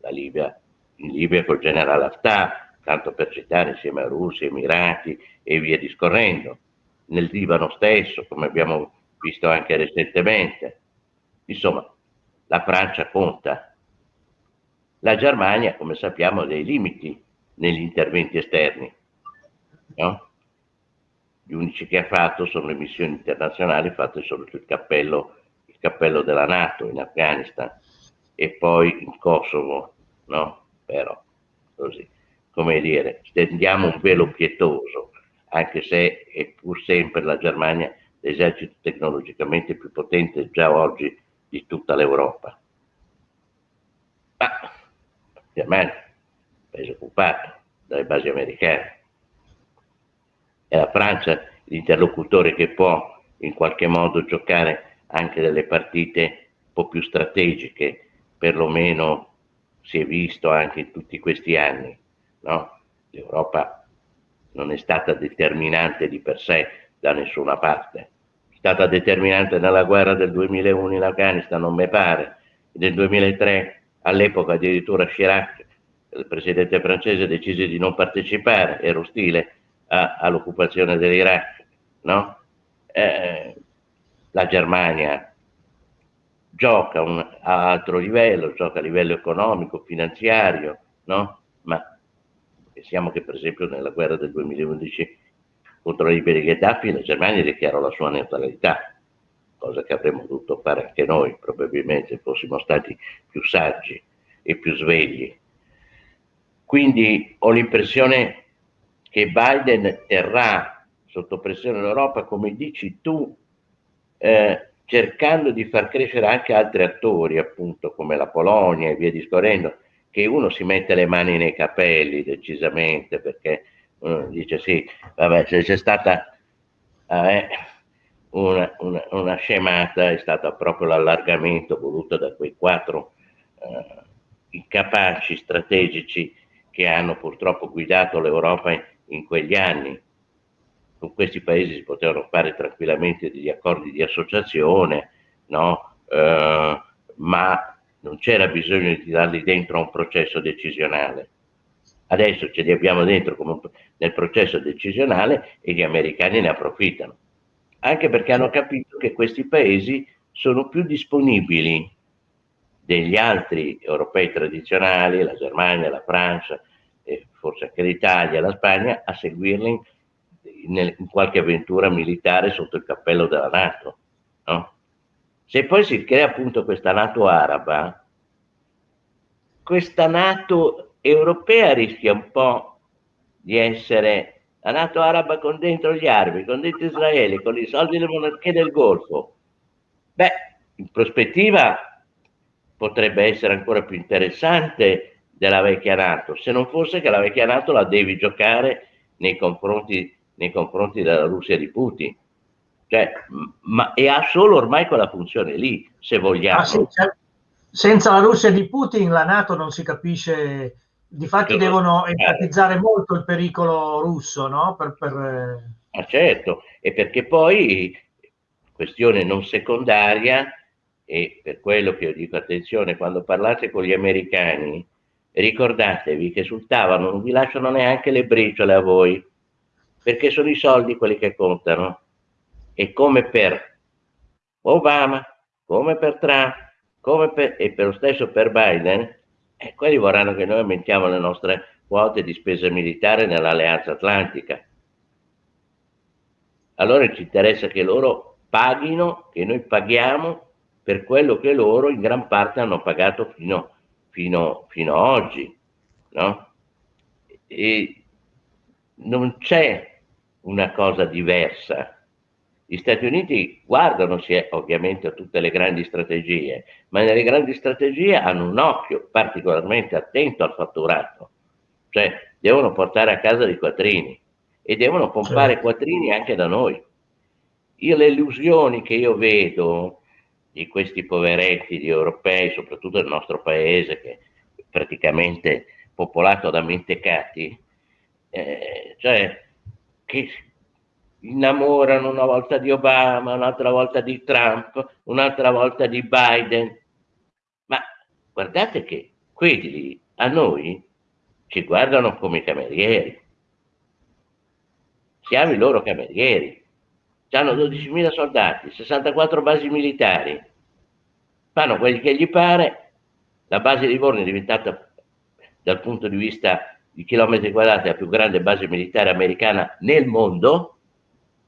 La Libia, in Libia col generale Haftar, tanto per citare insieme a Russia, Emirati e via discorrendo. Nel Libano stesso, come abbiamo visto anche recentemente. Insomma, la Francia conta. La Germania, come sappiamo, ha dei limiti negli interventi esterni. No? Gli unici che ha fatto sono le missioni internazionali fatte solo sul cappello, il cappello della Nato in Afghanistan e poi in Kosovo, no? Però, così, come dire, stendiamo un velo pietoso, anche se è pur sempre la Germania l'esercito tecnologicamente più potente già oggi di tutta l'Europa. Ma Germania, paese occupato dalle basi americane, è la Francia l'interlocutore che può in qualche modo giocare anche delle partite un po' più strategiche, perlomeno si è visto anche in tutti questi anni. No? L'Europa non è stata determinante di per sé da nessuna parte, è stata determinante nella guerra del 2001 in Afghanistan, non mi pare, nel 2003 all'epoca addirittura Chirac, il presidente francese, decise di non partecipare, era ostile all'occupazione dell'Iraq, no? eh, la Germania gioca un, a altro livello, gioca a livello economico, finanziario, no? ma pensiamo che per esempio nella guerra del 2011 contro la Libia Gheddafi la Germania dichiarò la sua neutralità, cosa che avremmo dovuto fare anche noi, probabilmente fossimo stati più saggi e più svegli. Quindi ho l'impressione che Biden terrà sotto pressione l'Europa, come dici tu, eh, cercando di far crescere anche altri attori, appunto come la Polonia e via discorrendo, che uno si mette le mani nei capelli decisamente, perché uno dice sì, vabbè, se c'è stata eh, una, una, una, scemata, è stato proprio l'allargamento voluto da quei quattro eh, incapaci strategici che hanno purtroppo guidato l'Europa in, quegli anni. Con questi paesi si potevano fare tranquillamente degli accordi di associazione, no? eh, ma non c'era bisogno di darli dentro a un processo decisionale. Adesso ce li abbiamo dentro come nel processo decisionale e gli americani ne approfittano, anche perché hanno capito che questi paesi sono più disponibili degli altri europei tradizionali, la Germania, la Francia, e forse anche l'Italia, la Spagna, a seguirli in, in, qualche avventura militare sotto il cappello della Nato. No? Se poi si crea appunto questa Nato araba, questa Nato europea rischia un po' di essere la Nato araba con dentro gli arabi, con dentro Israele, con i soldi delle monarchie del Golfo. Beh, in prospettiva potrebbe essere ancora più interessante della vecchia Nato, se non fosse che la vecchia Nato la devi giocare nei confronti, nei confronti della Russia di Putin. Cioè, ma, e ha solo ormai quella funzione lì, se vogliamo. Ah, sì, cioè, senza la Russia di Putin la Nato non si capisce, difatti certo. devono enfatizzare molto il pericolo russo, no? Per, per... Ah, certo, e perché poi, questione non secondaria, e per quello che io dico attenzione, quando parlate con gli americani, ricordatevi che sul tavolo non vi lasciano neanche le briciole a voi, perché sono i soldi quelli che contano. E come per Obama, come per Trump, come per, e per lo stesso per Biden, eh, quelli vorranno che noi aumentiamo le nostre quote di spesa militare nell'alleanza atlantica. Allora ci interessa che loro paghino, che noi paghiamo per quello che loro in gran parte hanno pagato fino a fino, fino a oggi, no? E non c'è una cosa diversa Gli Stati Uniti guardano sì, ovviamente a tutte le grandi strategie, ma nelle grandi strategie hanno un occhio particolarmente attento al fatturato, cioè devono portare a casa dei quattrini e devono pompare certo. quattrini anche da noi. Io le illusioni che io vedo di questi poveretti di europei, soprattutto del nostro paese, che è praticamente popolato da mentecati, eh, cioè che innamorano una volta di Obama, un'altra volta di Trump, un'altra volta di Biden. Ma guardate che quelli a noi ci guardano come camerieri. Siamo i loro camerieri. Hanno 12.000 soldati, 64 basi militari. Fanno quelli che gli pare. La base di Livorno è diventata, dal punto di vista di chilometri quadrati, la più grande base militare americana nel mondo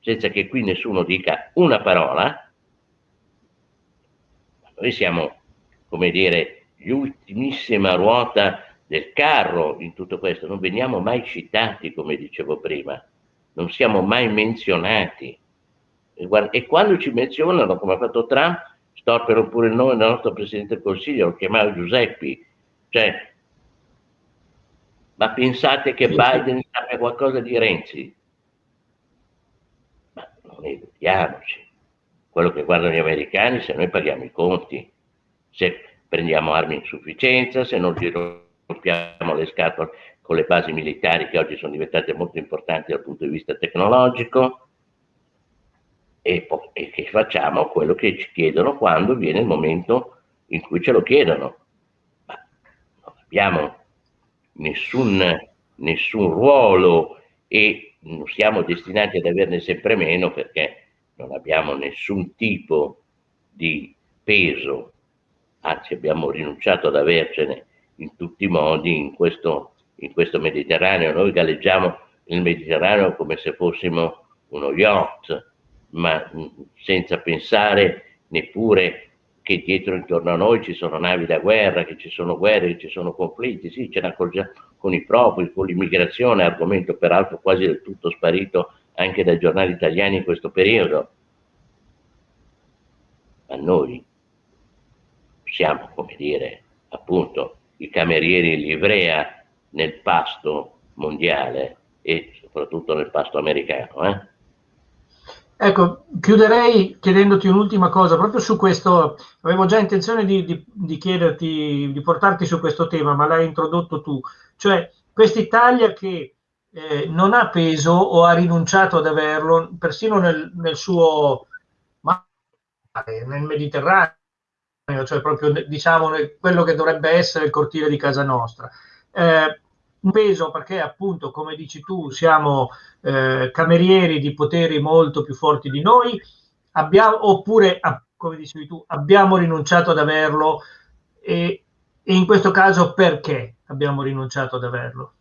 senza che qui nessuno dica una parola, noi siamo, come dire, gli ultimissima ruota del carro in tutto questo, non veniamo mai citati, come dicevo prima, non siamo mai menzionati. E, quando ci menzionano, come ha fatto Trump, storpero pure il nome del nostro Presidente del Consiglio, lo chiamava Giuseppi, cioè, ma pensate che Biden sappia qualcosa di Renzi? non illudiamoci. Quello che guardano gli americani se noi paghiamo i conti, se prendiamo armi in sufficienza, se non gli rompiamo le scatole con le basi militari che oggi sono diventate molto importanti dal punto di vista tecnologico e, e che facciamo quello che ci chiedono quando viene il momento in cui ce lo chiedono. Ma non abbiamo nessun, nessun ruolo e siamo destinati ad averne sempre meno perché non abbiamo nessun tipo di peso, anzi abbiamo rinunciato ad avercene in tutti i modi in questo, in questo Mediterraneo. Noi galleggiamo il Mediterraneo come se fossimo uno yacht, ma senza pensare neppure che dietro intorno a noi ci sono navi da guerra, che ci sono guerre, che ci sono conflitti, sì, ce ne accorgiamo con i profughi, con l'immigrazione, argomento peraltro quasi del tutto sparito anche dai giornali italiani in questo periodo. Ma noi siamo, come dire, appunto, i camerieri in livrea nel pasto mondiale e soprattutto nel pasto americano. Eh? Ecco, chiuderei chiedendoti un'ultima cosa, proprio su questo, avevo già intenzione di, di, di, chiederti, di portarti su questo tema, ma l'hai introdotto tu, cioè quest'Italia che eh, non ha peso o ha rinunciato ad averlo, persino nel, nel suo mare, nel Mediterraneo, cioè proprio diciamo quello che dovrebbe essere il cortile di casa nostra. Eh, un peso perché appunto, come dici tu, siamo eh, camerieri di poteri molto più forti di noi, abbiamo, oppure, come dicevi tu, abbiamo rinunciato ad averlo e, e in questo caso perché abbiamo rinunciato ad averlo?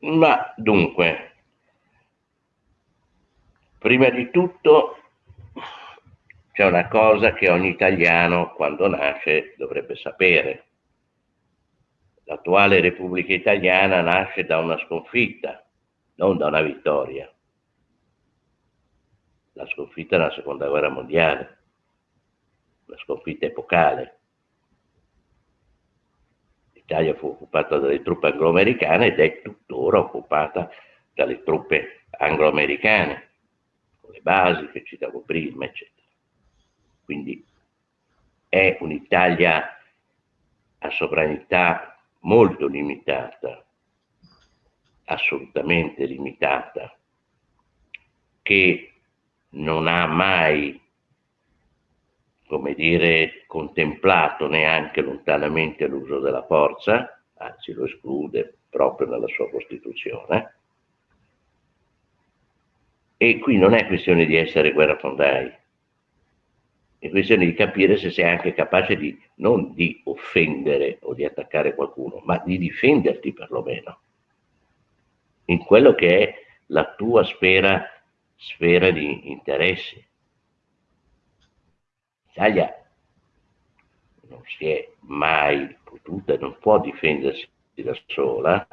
Ma dunque, prima di tutto c'è una cosa che ogni italiano quando nasce dovrebbe sapere l'attuale Repubblica Italiana nasce da una sconfitta, non da una vittoria. La sconfitta della seconda guerra mondiale, una sconfitta epocale. L'Italia fu occupata dalle truppe anglo-americane ed è tuttora occupata dalle truppe anglo-americane, con le basi che citavo prima, eccetera. Quindi è un'Italia a sovranità molto limitata, assolutamente limitata, che non ha mai, come dire, contemplato neanche lontanamente l'uso della forza, anzi lo esclude proprio nella sua Costituzione. E qui non è questione di essere guerrafondai, è questione di capire se sei anche capace di non di offendere o di attaccare qualcuno, ma di difenderti perlomeno in quello che è la tua sfera, sfera di interessi. L'Italia non si è mai potuta, non può difendersi da sola,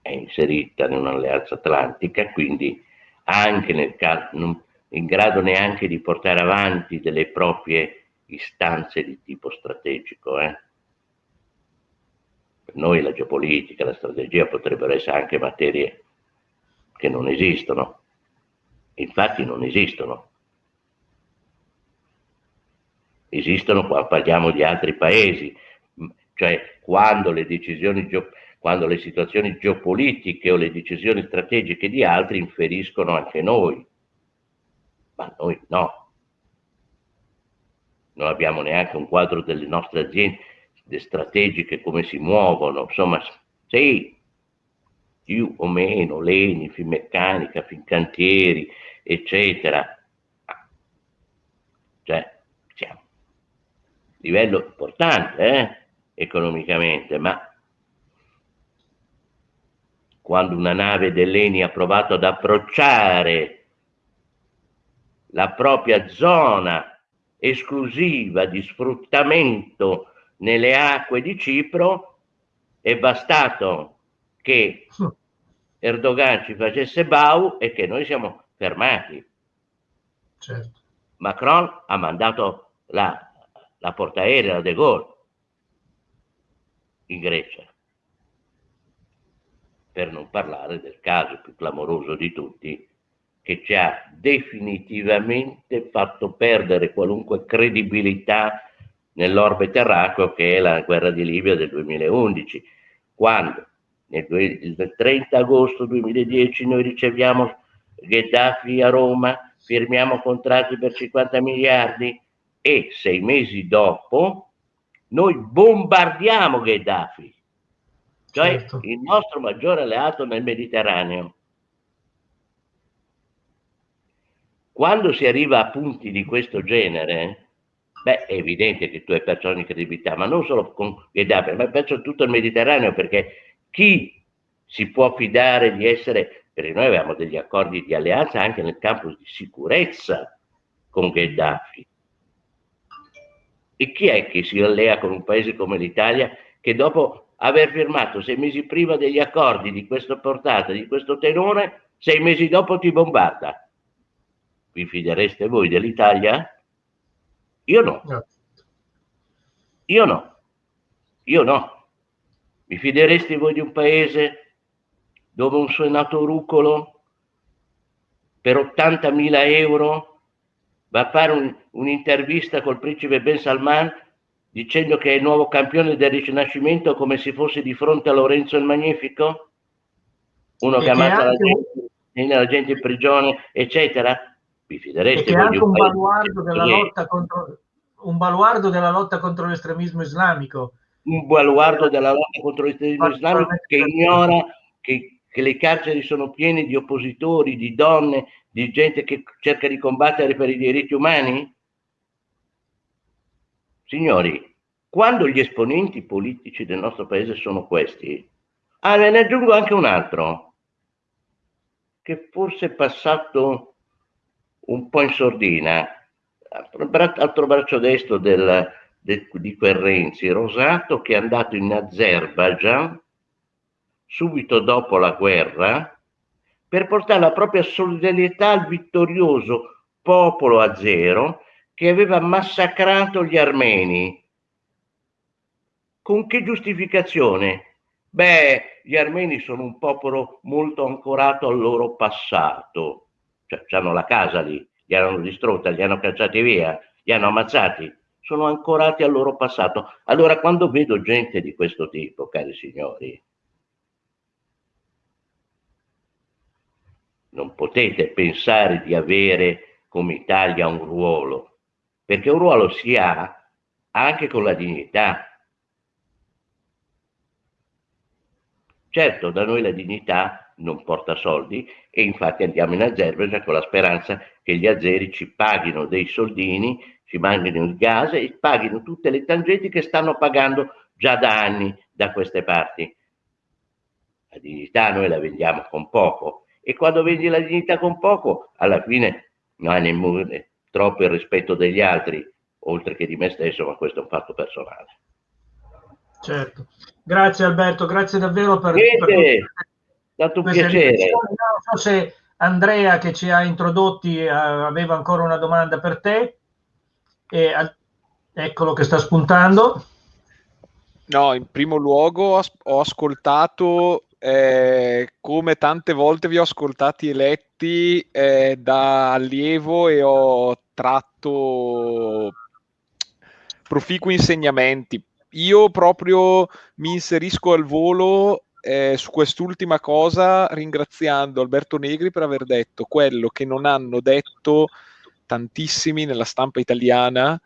è inserita in un'alleanza atlantica, quindi anche nel caso, non in grado neanche di portare avanti delle proprie istanze di tipo strategico. Eh? Per noi la geopolitica, la strategia potrebbero essere anche materie che non esistono, infatti non esistono. Esistono quando parliamo di altri paesi, cioè quando le decisioni quando le situazioni geopolitiche o le decisioni strategiche di altri inferiscono anche noi, ma noi no. Non abbiamo neanche un quadro delle nostre aziende strategiche, come si muovono, insomma, sì, più o meno, Leni, Finmeccanica, Fincantieri, eccetera. Cioè, siamo livello importante eh, economicamente, ma quando una nave dell'Eni ha provato ad approcciare la propria zona esclusiva di sfruttamento nelle acque di Cipro, è bastato che Erdogan ci facesse bau e che noi siamo fermati. Certo. Macron ha mandato la, la portaerei a De Gaulle in Grecia, per non parlare del caso più clamoroso di tutti, che ci ha definitivamente fatto perdere qualunque credibilità nell'orbe terracqueo che è la guerra di Libia del 2011, quando nel 30 agosto 2010 noi riceviamo Gheddafi a Roma, firmiamo contratti per 50 miliardi e sei mesi dopo noi bombardiamo Gheddafi, cioè certo. il nostro maggiore alleato nel Mediterraneo. Quando si arriva a punti di questo genere, beh, è evidente che tu hai perso ogni credibilità, ma non solo con Gheddafi, ma hai perso tutto il Mediterraneo, perché chi si può fidare di essere, perché noi avevamo degli accordi di alleanza anche nel campo di sicurezza con Gheddafi. E chi è che si allea con un paese come l'Italia che dopo aver firmato sei mesi prima degli accordi di questa portata, di questo tenore, sei mesi dopo ti bombarda? Vi fidereste voi dell'Italia? Io no. Io no. Io no. Vi fidereste voi di un paese dove un senato rucolo per 80.000 euro va a fare un, un'intervista col principe Ben Salman dicendo che è il nuovo campione del Rinascimento come se fosse di fronte a Lorenzo il Magnifico? Uno e che ammazza la gente, la gente in prigione, eccetera? Vi fidereste? Anche un baluardo, della lotta contro, un baluardo della lotta contro l'estremismo islamico. Un baluardo della lotta contro l'estremismo islamico che ignora che, che le carceri sono piene di oppositori, di donne, di gente che cerca di combattere per i diritti umani? Signori, quando gli esponenti politici del nostro paese sono questi, ah, ne aggiungo anche un altro, che forse è passato un po' in sordina, altro braccio destro del, de, di quel Renzi, Rosato che è andato in Azerbaijan subito dopo la guerra per portare la propria solidarietà al vittorioso popolo azero che aveva massacrato gli armeni. Con che giustificazione? Beh, gli armeni sono un popolo molto ancorato al loro passato cioè hanno la casa lì, li hanno distrutta, li hanno cacciati via, li hanno ammazzati, sono ancorati al loro passato. Allora quando vedo gente di questo tipo, cari signori, non potete pensare di avere come Italia un ruolo, perché un ruolo si ha anche con la dignità. Certo, da noi la dignità non porta soldi e infatti andiamo in Azerbaijan con la speranza che gli azeri ci paghino dei soldini, ci mandino il gas e paghino tutte le tangenti che stanno pagando già da anni da queste parti. La dignità noi la vendiamo con poco e quando vendi la dignità con poco, alla fine non hai nemmeno troppo il rispetto degli altri, oltre che di me stesso, ma questo è un fatto personale. Certo. Grazie Alberto, grazie davvero per, per stato un piacere. Non so se Andrea che ci ha introdotti eh, aveva ancora una domanda per te. E, eccolo che sta spuntando. No, in primo luogo ho ascoltato eh, come tante volte vi ho ascoltati eletti eh, da allievo e ho tratto proficui insegnamenti. Io proprio mi inserisco al volo eh, su quest'ultima cosa ringraziando Alberto Negri per aver detto quello che non hanno detto tantissimi nella stampa italiana,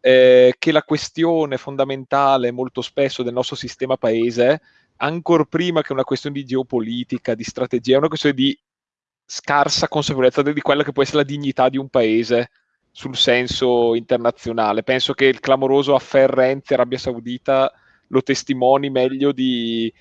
eh, che la questione fondamentale molto spesso del nostro sistema paese ancora prima che una questione di geopolitica, di strategia, è una questione di scarsa consapevolezza di quella che può essere la dignità di un paese sul senso internazionale. Penso che il clamoroso affair Arabia Saudita lo testimoni meglio di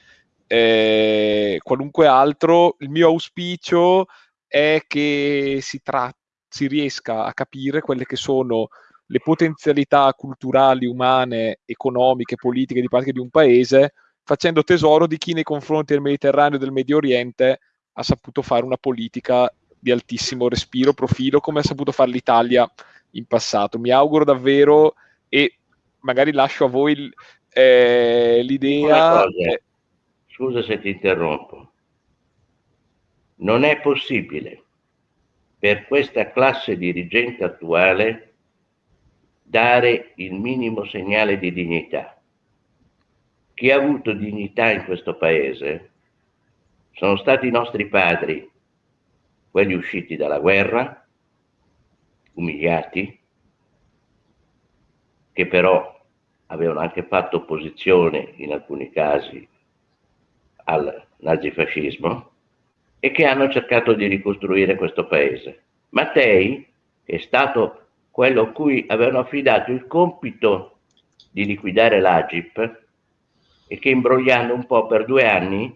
eh, qualunque altro. Il mio auspicio è che si, tra- si riesca a capire quelle che sono le potenzialità culturali, umane, economiche, politiche di parte di un paese facendo tesoro di chi nei confronti del Mediterraneo e del Medio Oriente ha saputo fare una politica di altissimo respiro, profilo, come ha saputo fare l'Italia in passato. Mi auguro davvero e magari lascio a voi eh, l'idea. Eh, Scusa se ti interrompo. Non è possibile per questa classe dirigente attuale dare il minimo segnale di dignità chi ha avuto dignità in questo paese sono stati i nostri padri, quelli usciti dalla guerra, umiliati, che però avevano anche fatto opposizione in alcuni casi al nazifascismo e che hanno cercato di ricostruire questo paese. Mattei, è stato quello a cui avevano affidato il compito di liquidare l'Agip, e che imbrogliando un po' per due anni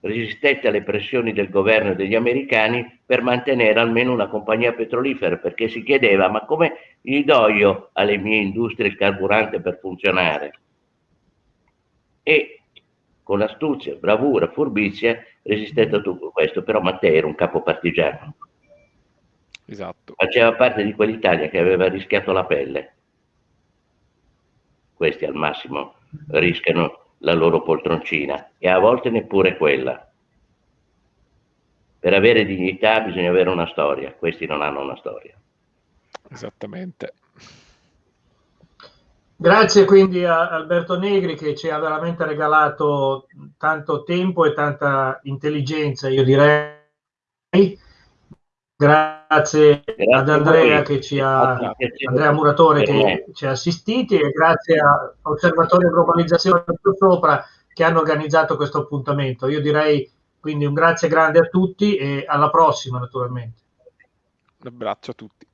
resistette alle pressioni del governo e degli americani per mantenere almeno una compagnia petrolifera, perché si chiedeva ma come gli do io alle mie industrie il carburante per funzionare? E con astuzia, bravura, furbizia resistette a tutto questo, però Matteo era un capo partigiano. Esatto. Faceva parte di quell'Italia che aveva rischiato la pelle. Questi al massimo rischiano la loro poltroncina e a volte neppure quella. Per avere dignità bisogna avere una storia, questi non hanno una storia. Esattamente. Grazie quindi a Alberto Negri che ci ha veramente regalato tanto tempo e tanta intelligenza, io direi. Grazie, grazie ad Andrea che ci ha, Andrea Muratore che ci ha assistiti e grazie all'Osservatorio Globalizzazione più sopra che hanno organizzato questo appuntamento. Io direi quindi un grazie grande a tutti e alla prossima naturalmente. Un abbraccio a tutti.